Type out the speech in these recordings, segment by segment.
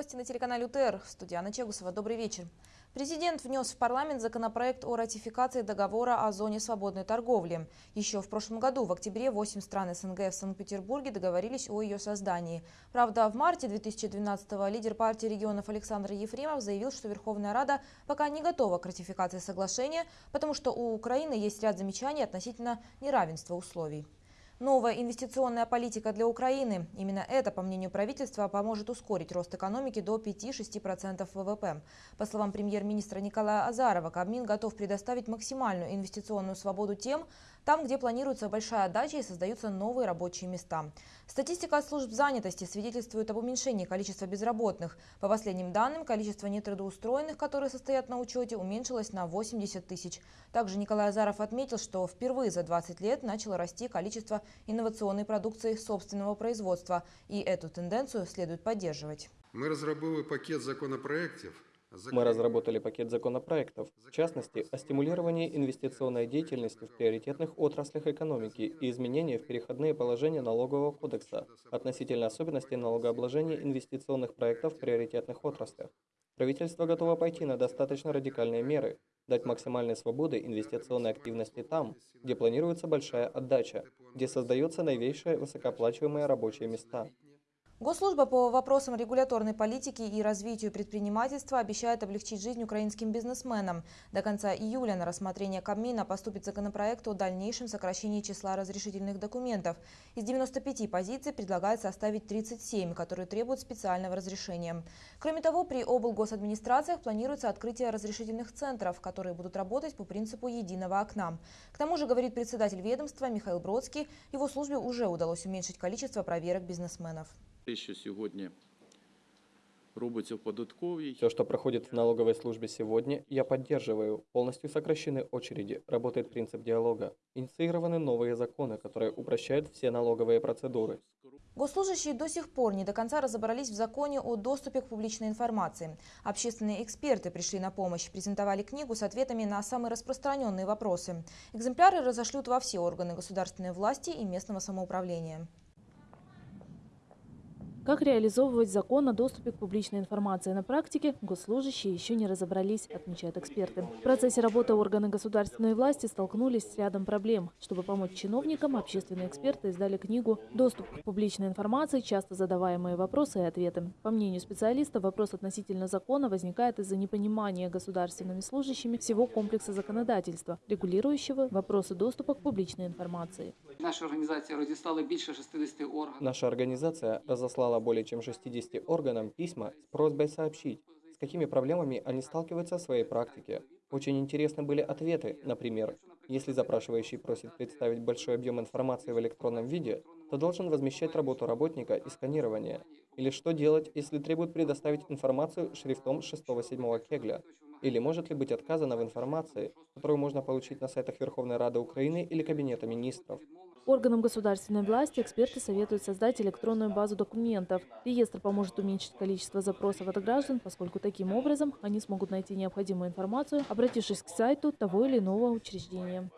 новости на телеканале УТР. Студия Анна Чегусова. Добрый вечер. Президент внес в парламент законопроект о ратификации договора о зоне свободной торговли. Еще в прошлом году, в октябре, 8 стран СНГ в Санкт-Петербурге договорились о ее создании. Правда, в марте 2012-го лидер партии регионов Александр Ефремов заявил, что Верховная Рада пока не готова к ратификации соглашения, потому что у Украины есть ряд замечаний относительно неравенства условий. Новая инвестиционная политика для Украины. Именно это, по мнению правительства, поможет ускорить рост экономики до 5-6% ВВП. По словам премьер-министра Николая Азарова, Кабмин готов предоставить максимальную инвестиционную свободу тем, там, где планируется большая отдача и создаются новые рабочие места. Статистика служб занятости свидетельствует об уменьшении количества безработных. По последним данным, количество нетрудоустроенных, которые состоят на учете, уменьшилось на 80 тысяч. Также Николай Азаров отметил, что впервые за 20 лет начало расти количество инновационной продукции собственного производства. И эту тенденцию следует поддерживать. Мы разработали пакет законопроектов, мы разработали пакет законопроектов, в частности, о стимулировании инвестиционной деятельности в приоритетных отраслях экономики и изменения в переходные положения налогового кодекса относительно особенностей налогообложения инвестиционных проектов в приоритетных отраслях. Правительство готово пойти на достаточно радикальные меры, дать максимальной свободы инвестиционной активности там, где планируется большая отдача, где создаются новейшие высокооплачиваемые рабочие места. Госслужба по вопросам регуляторной политики и развитию предпринимательства обещает облегчить жизнь украинским бизнесменам. До конца июля на рассмотрение Кабмина поступит законопроект о дальнейшем сокращении числа разрешительных документов. Из 95 позиций предлагается оставить 37, которые требуют специального разрешения. Кроме того, при облгосадминистрациях планируется открытие разрешительных центров, которые будут работать по принципу единого окна. К тому же, говорит председатель ведомства Михаил Бродский, его службе уже удалось уменьшить количество проверок бизнесменов. Те, що сьогодні робиться в податковій. Все, что проходит в налоговой службе сегодня, я поддерживаю. Полностью сокращены очереди, работает принцип диалога. Инициированы новые законы, которые упрощают все налоговые процедуры. Госслужащие до сих пор не до конца разобрались в законе о доступе к публичной информации. Общественные эксперты пришли на помощь, презентовали книгу с ответами на самые распространенные вопросы. Экземпляры разошлют во все органы государственной власти и местного самоуправления. Как реализовывать закон о доступе к публичной информации на практике, госслужащие еще не разобрались, отмечают эксперты. В процессе работы органы государственной власти столкнулись с рядом проблем. Чтобы помочь чиновникам, общественные эксперты издали книгу «Доступ к публичной информации. Часто задаваемые вопросы и ответы». По мнению специалиста, вопрос относительно закона возникает из-за непонимания государственными служащими всего комплекса законодательства, регулирующего вопросы доступа к публичной информации. Наша организация разіслала більше 60 органів. Наша организация разослала более чем 60 органам письма с просьбой сообщить, с какими проблемами они сталкиваются в своей практике. Очень интересны были ответы, например, если запрашивающий просит представить большой объем информации в электронном виде, то должен возмещать работу работника и сканирование. Или что делать, если требует предоставить информацию шрифтом 6-7 кегля? Или может ли быть отказано в информации, которую можно получить на сайтах Верховной Рады Украины или Кабинета министров? Органам государственной власти эксперты советуют создать электронную базу документов. Реестр поможет уменьшить количество запросов от граждан, поскольку таким образом они смогут найти необходимую информацию, обратившись к сайту того или иного учреждения.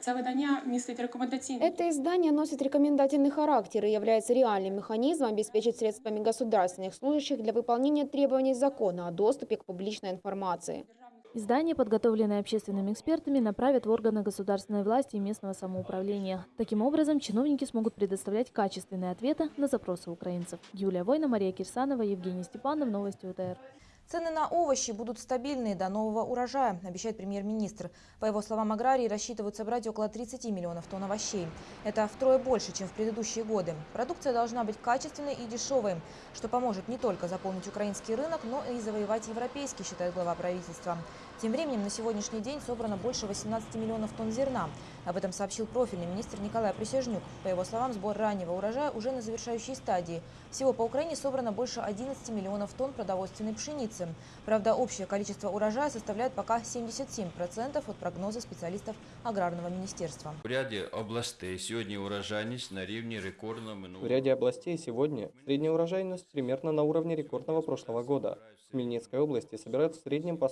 Це видання містить рекомендаційні Это издание носит рекомендательный характер и является реальным механизмом обеспечить средствами государственных служащих для выполнения требований закона о доступе к публичной информации. Издание, подготовленное общественными экспертами, направят в органы государственной власти и местного самоуправления. Таким образом, чиновники смогут предоставлять качественные ответы на запросы украинцев. Юлия Война, Мария Кирсанова, Евгений Степанов. Новости УТР. Цены на овощи будут стабильные до нового урожая, обещает премьер-министр. По его словам, аграрии рассчитывают собрать около 30 миллионов тонн овощей. Это втрое больше, чем в предыдущие годы. Продукция должна быть качественной и дешевой, что поможет не только заполнить украинский рынок, но и завоевать европейский, считает глава правительства. Тем временем на сегодняшний день собрано больше 18 миллионов тонн зерна. Об этом сообщил профильный министр Николай Присяжнюк. По его словам, сбор раннего урожая уже на завершающей стадии. Всего по Украине собрано больше 11 миллионов тонн продовольственной пшеницы. Правда, общее количество урожая составляет пока 77% от прогноза специалистов аграрного министерства. В ряді областей сьогодні урожайність на рівні рекордного В минулого. ряде областей сегодня средняя урожайность примерно на уровне рекордного прошлого года. В Хмельницкой области собирают в среднем по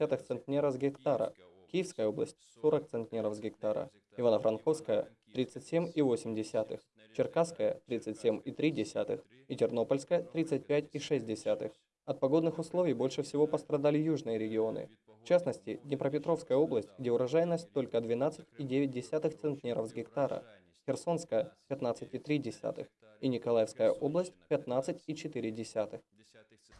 40,7 центнера с гектара, Киевская область – 40 центнеров с гектара, Ивано-Франковская – 37,8. Черкасская – 37,3% и Тернопольская – 35,6%. От погодных условий больше всего пострадали южные регионы. В частности, Днепропетровская область, где урожайность только 12,9 центнеров с гектара, Херсонская – 15,3 и Николаевская область – 15,4.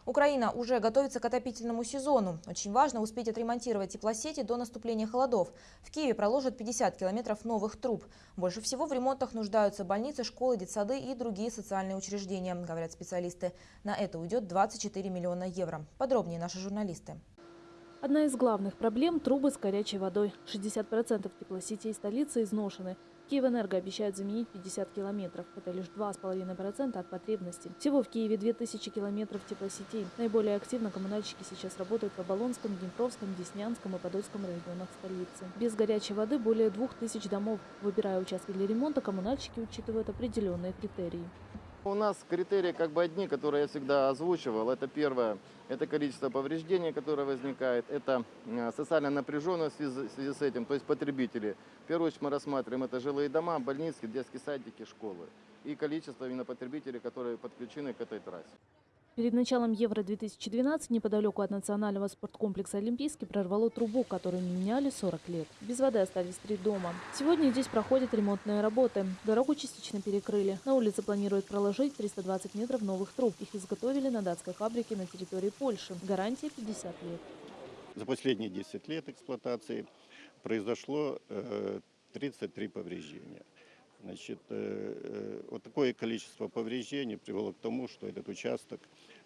Украина уже готовится к отопительному сезону. Очень важно успеть отремонтировать теплосети до наступления холодов. В Киеве проложат 50 километров новых труб. Больше всего в ремонтах нуждаются больницы, школы, детсады и другие социальные учреждения, говорят специалисты. На это уйдет 24 миллиона евро. Подробнее наши журналисты. Одна из главных проблем – трубы с горячей водой. 60% теплосетей столицы изношены. Киевэнерго обещает заменить 50 километров. Это лишь 2,5% от потребности. Всего в Киеве 2000 километров теплосетей. Наиболее активно коммунальщики сейчас работают в Оболонском, Днепровском, Деснянском и Подольском районах столицы. Без горячей воды более 2000 домов. Выбирая участки для ремонта, коммунальщики учитывают определенные критерии. У нас критерии как бы одни, которые я всегда озвучивал. Это первое, это количество повреждений, которое возникает. Это э, социальная напряженность в связи, в связи с этим, то есть потребители. В первую очередь мы рассматриваем это жилые дома, больницы, детские садики, школы. И количество именно потребителей, которые подключены к этой трассе. Перед началом Евро-2012 неподалеку от национального спорткомплекса «Олимпийский» прорвало трубу, которую не меняли 40 лет. Без воды остались три дома. Сегодня здесь проходят ремонтные работы. Дорогу частично перекрыли. На улице планируют проложить 320 метров новых труб. Их изготовили на датской фабрике на территории Польши. Гарантия 50 лет. За последние 10 лет эксплуатации произошло э, 33 повреждения. Значит, э, вот такое количество повреждений привело к тому, что этот участок,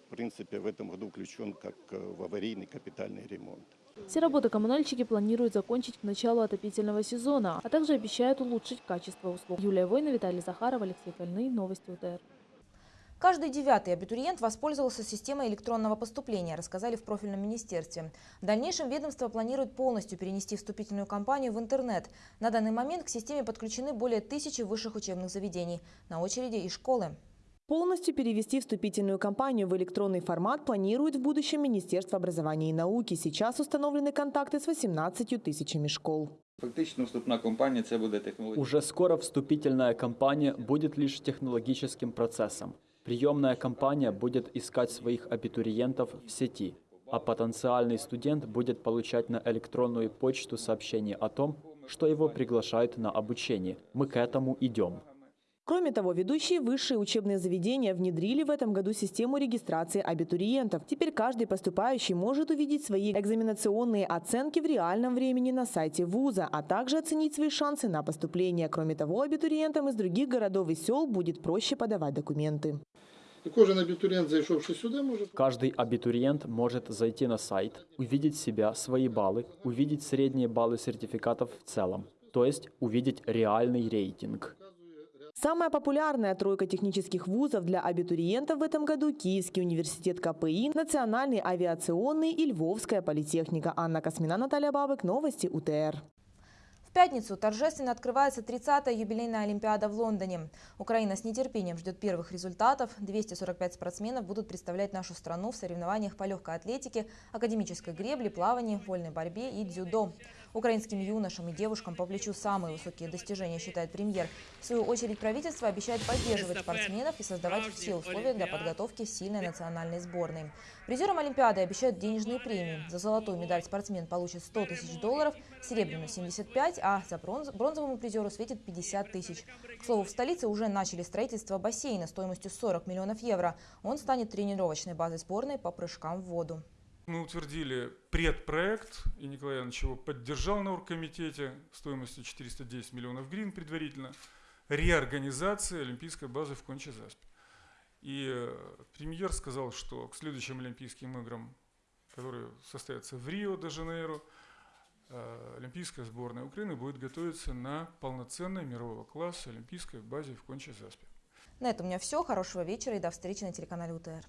в принципе, в этом году включен как э, в аварийный капитальный ремонт. Все работы коммунальщики планируют закончить к началу отопительного сезона, а также обещают улучшить качество услуг. Юлия Война, Виталий Захаров, Алексей Кольный. Новости УТР. Каждый девятый абитуриент воспользовался системой электронного поступления, рассказали в профильном министерстве. В дальнейшем ведомство планирует полностью перенести вступительную кампанию в интернет. На данный момент к системе подключены более тысячи высших учебных заведений. На очереди и школы. Полностью перевести вступительную кампанию в электронный формат планирует в будущем Министерство образования и науки. Сейчас установлены контакты с 18 тысячами школ. Фактично вступна кампанія це буде технологія. Уже скоро вступительная кампания будет лишь технологическим процессом. Приемная кампания будет искать своих абитуриентов в сети, а потенциальный студент будет получать на электронную почту сообщение о том, что его приглашают на обучение. Мы к этому идем. Кроме того, ведущие высшие учебные заведения внедрили в этом году систему регистрации абитуриентов. Теперь каждый поступающий может увидеть свои экзаменационные оценки в реальном времени на сайте вуза, а также оценить свои шансы на поступление. Кроме того, абитуриентам из других городов и сел будет проще подавать документы. И кожен абитуриент, зайшовший сюда, может... Каждый абитуриент может зайти на сайт, увидеть себя, свои баллы, увидеть средние баллы сертификатов в целом, то есть увидеть реальный рейтинг. Самая популярная тройка технических вузов для абитуриентов в этом году – Киевский университет КПИ, Национальный авиационный и Львовская политехника. Анна Космина, Наталья Бабык. Новости УТР. В пятницу торжественно открывается 30-я юбилейная Олимпиада в Лондоне. Украина с нетерпением ждет первых результатов. 245 спортсменов будут представлять нашу страну в соревнованиях по легкой атлетике, академической гребле, плавании, вольной борьбе и дзюдо. Украинским юношам и девушкам по плечу самые высокие достижения, считает премьер. В свою очередь правительство обещает поддерживать спортсменов и создавать все условия для подготовки сильной национальной сборной. Призерам Олимпиады обещают денежные премии. За золотую медаль спортсмен получит 100 тысяч долларов, серебряную – 75, а за бронз, бронзовому призеру светит 50 тысяч. К слову, в столице уже начали строительство бассейна стоимостью 40 миллионов евро. Он станет тренировочной базой сборной по прыжкам в воду. Мы утвердили предпроект, и Николай Иванович его поддержал на оргкомитете стоимостью 410 миллионов гривен предварительно, реорганизации олимпийской базы в Конче-Заспе. И э, премьер сказал, что к следующим Олимпийским играм, которые состоятся в Рио-де-Жанейро, э, Олимпийская сборная Украины будет готовиться на полноценной мирового класса олимпийской базе в Конче-Заспе. На этом у меня все. Хорошего вечера и до встречи на телеканале УТР.